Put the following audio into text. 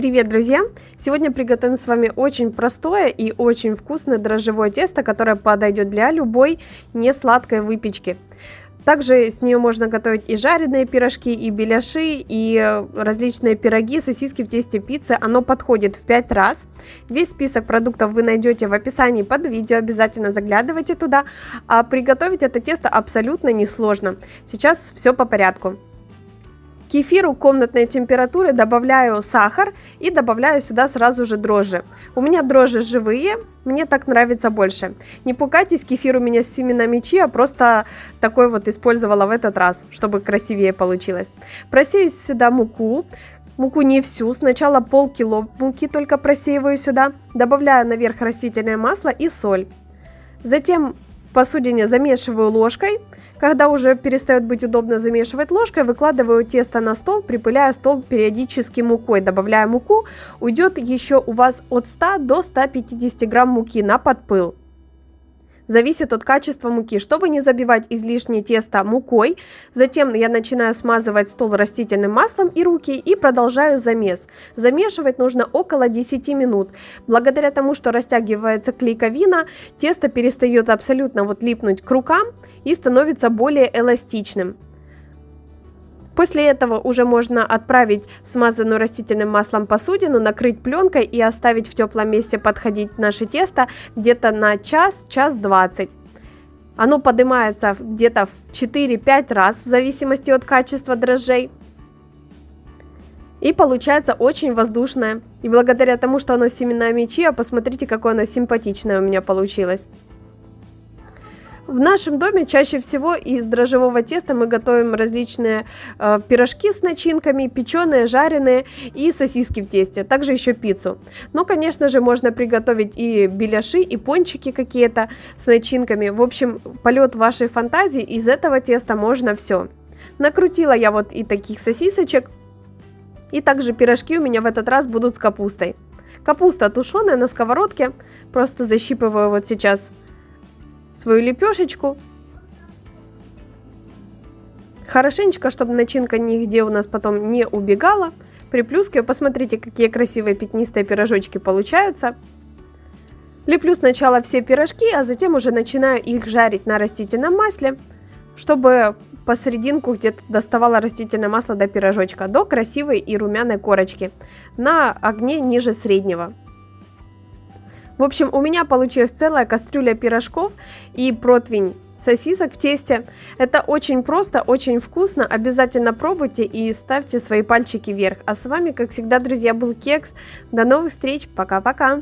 Привет, друзья! Сегодня приготовим с вами очень простое и очень вкусное дрожжевое тесто, которое подойдет для любой несладкой выпечки. Также с нее можно готовить и жареные пирожки, и беляши, и различные пироги, сосиски в тесте пиццы. Оно подходит в 5 раз. Весь список продуктов вы найдете в описании под видео, обязательно заглядывайте туда. А приготовить это тесто абсолютно несложно. Сейчас все по порядку кефиру комнатной температуры добавляю сахар и добавляю сюда сразу же дрожжи. У меня дрожжи живые, мне так нравится больше. Не пугайтесь, кефир у меня с семенами чиа, просто такой вот использовала в этот раз, чтобы красивее получилось. Просею сюда муку, муку не всю, сначала полкило муки только просеиваю сюда, добавляю наверх растительное масло и соль. Затем в посудине замешиваю ложкой, когда уже перестает быть удобно замешивать ложкой, выкладываю тесто на стол, припыляя стол периодически мукой. Добавляя муку, уйдет еще у вас от 100 до 150 грамм муки на подпыл зависит от качества муки. Чтобы не забивать излишнее тесто мукой, затем я начинаю смазывать стол растительным маслом и руки и продолжаю замес. Замешивать нужно около 10 минут. Благодаря тому, что растягивается клейковина, тесто перестает абсолютно вот липнуть к рукам и становится более эластичным. После этого уже можно отправить смазанную растительным маслом посудину, накрыть пленкой и оставить в теплом месте подходить наше тесто где-то на час, час 20. Оно поднимается где-то в 4-5 раз в зависимости от качества дрожжей. И получается очень воздушное. И благодаря тому, что оно с семенами чиа, посмотрите, какое оно симпатичное у меня получилось. В нашем доме чаще всего из дрожжевого теста мы готовим различные э, пирожки с начинками, печеные, жареные и сосиски в тесте, также еще пиццу. Но, конечно же, можно приготовить и беляши, и пончики какие-то с начинками. В общем, полет вашей фантазии, из этого теста можно все. Накрутила я вот и таких сосисочек, и также пирожки у меня в этот раз будут с капустой. Капуста тушеная на сковородке, просто защипываю вот сейчас свою лепешечку. Хорошенечко, чтобы начинка нигде у нас потом не убегала. Приплюскиваю. Посмотрите, какие красивые пятнистые пирожочки получаются. Леплю сначала все пирожки, а затем уже начинаю их жарить на растительном масле, чтобы посерединку где-то доставала растительное масло до пирожочка, до красивой и румяной корочки на огне ниже среднего. В общем, у меня получилась целая кастрюля пирожков и противень сосисок в тесте. Это очень просто, очень вкусно. Обязательно пробуйте и ставьте свои пальчики вверх. А с вами, как всегда, друзья, был Кекс. До новых встреч. Пока-пока.